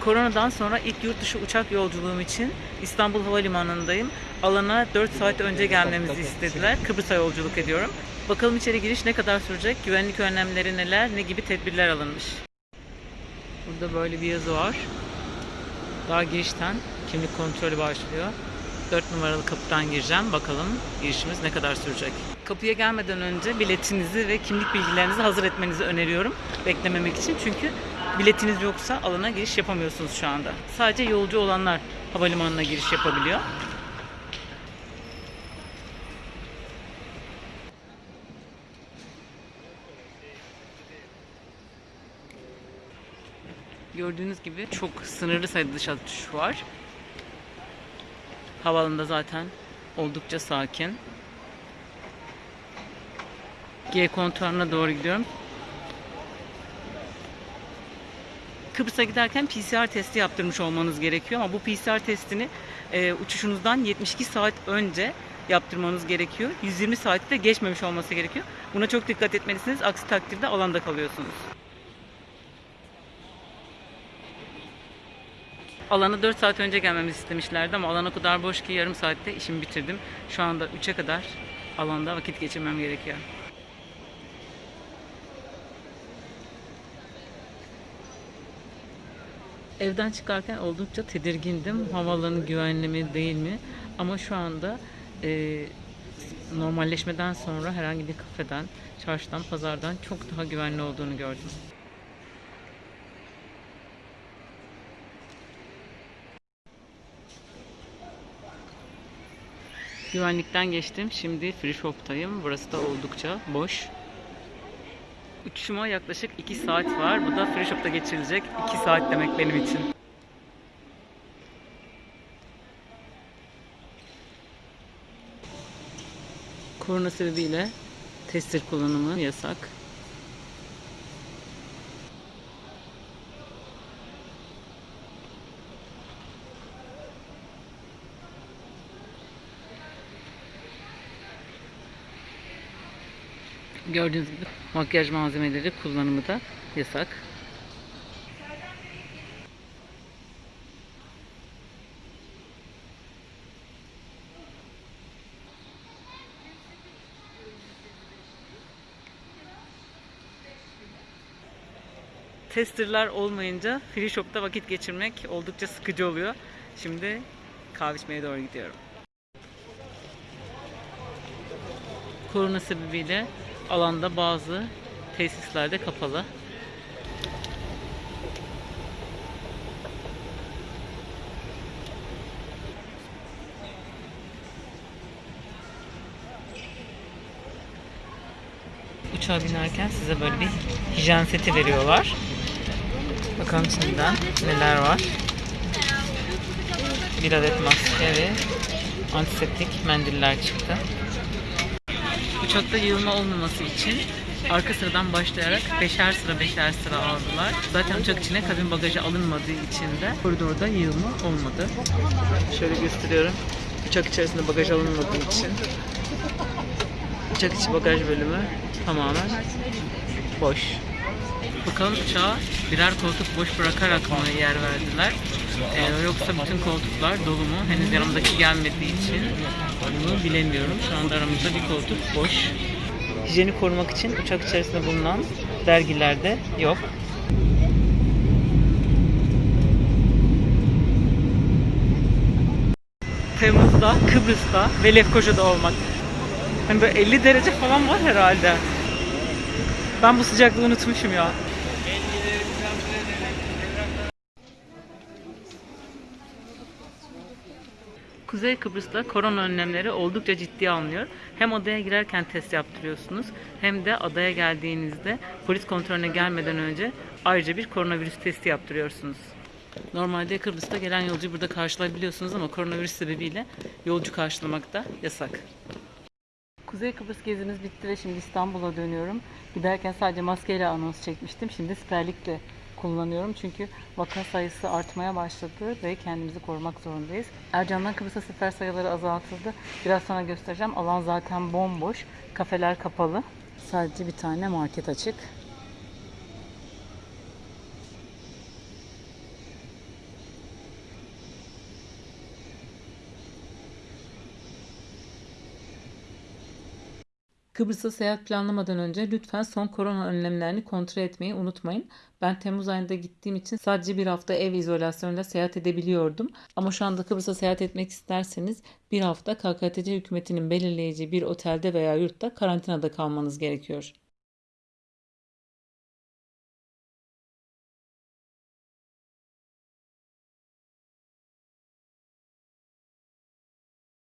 Koronadan sonra ilk yurt dışı uçak yolculuğum için İstanbul Havalimanı'ndayım. Alana 4 saat önce gelmemizi istediler. Kıbrıs'a yolculuk ediyorum. Bakalım içeri giriş ne kadar sürecek, güvenlik önlemleri neler, ne gibi tedbirler alınmış. Burada böyle bir yazı var. Daha girişten kimlik kontrolü başlıyor. 4 numaralı kapıdan gireceğim. Bakalım girişimiz ne kadar sürecek. Kapıya gelmeden önce biletinizi ve kimlik bilgilerinizi hazır etmenizi öneriyorum. Beklememek için çünkü biletiniz yoksa alana giriş yapamıyorsunuz şu anda. Sadece yolcu olanlar havalimanına giriş yapabiliyor. Gördüğünüz gibi çok sınırlı sayıda dış atış var. Havaalanında zaten oldukça sakin. G kontuarına doğru gidiyorum. Kıbrıs'a giderken PCR testi yaptırmış olmanız gerekiyor ama bu PCR testini e, uçuşunuzdan 72 saat önce yaptırmanız gerekiyor. 120 saati de geçmemiş olması gerekiyor. Buna çok dikkat etmelisiniz. Aksi takdirde alanda kalıyorsunuz. Alana 4 saat önce gelmemizi istemişlerdi ama alan o kadar boş ki yarım saatte işimi bitirdim. Şu anda 3'e kadar alanda vakit geçirmem gerekiyor. Evden çıkarken oldukça tedirgindim. Havaalanı güvenli mi değil mi? Ama şu anda e, normalleşmeden sonra herhangi bir kafeden, çarşıdan, pazardan çok daha güvenli olduğunu gördüm. Güvenlikten geçtim. Şimdi free shop'tayım. Burası da oldukça boş. Uçuşuma yaklaşık 2 saat var. Bu da free shop'ta geçirilecek 2 saat demek benim için. Korona sebebiyle tester kullanımı yasak. Gördüğünüz gibi makyaj malzemeleri kullanımı da yasak. Testerlar olmayınca free shop'ta vakit geçirmek oldukça sıkıcı oluyor. Şimdi kahve içmeye doğru gidiyorum. Korona sebebiyle alanda bazı tesislerde kapalı. Uçağa binerken size böyle bir hijyen seti veriyorlar. Bakalım içinden neler var. Bir adet maske ve antiseptik mendiller çıktı. Uçakta yığılma olmaması için arka sıradan başlayarak beşer sıra beşer sıra aldılar. Zaten uçak içine kabin bagajı alınmadığı için de koridorda yığılma olmadı. Şöyle gösteriyorum. Uçak içerisinde bagaj alınmadığı için uçak içi bagaj bölümü tamamen boş. Bakalım uçağa birer koltuk boş bırakarak mı yer verdiler? Ee, yoksa bütün koltuklar dolu mu? Henüz yanımdaki gelmediği için bunu bilemiyorum. Şu anda aramızda bir koltuk boş. Hijyeni korumak için uçak içerisinde bulunan dergiler de yok. Temmuz'da, Kıbrıs'ta ve Lefkoşa'da olmak. Hani böyle 50 derece falan var herhalde. Ben bu sıcaklığı unutmuşum ya. Kuzey Kıbrıs'ta korona önlemleri oldukça ciddi alınıyor. Hem adaya girerken test yaptırıyorsunuz hem de adaya geldiğinizde polis kontrolüne gelmeden önce ayrıca bir koronavirüs testi yaptırıyorsunuz. Normalde Kıbrıs'ta gelen yolcuyu burada karşılayabiliyorsunuz ama koronavirüs sebebiyle yolcu karşılamak da yasak. Kuzey Kıbrıs gezimiz bitti ve şimdi İstanbul'a dönüyorum. Giderken sadece maskeyle anons çekmiştim. Şimdi siperlikle kullanıyorum. Çünkü vaka sayısı artmaya başladı ve kendimizi korumak zorundayız. Ercan'dan Kıbrıs'a sefer sayıları azaltıldı. Biraz sonra göstereceğim. Alan zaten bomboş. Kafeler kapalı. Sadece bir tane market açık. Kıbrıs'a seyahat planlamadan önce lütfen son korona önlemlerini kontrol etmeyi unutmayın. Ben Temmuz ayında gittiğim için sadece bir hafta ev izolasyonuyla seyahat edebiliyordum. Ama şu anda Kıbrıs'a seyahat etmek isterseniz bir hafta KKTC hükümetinin belirleyeceği bir otelde veya yurtta karantinada kalmanız gerekiyor.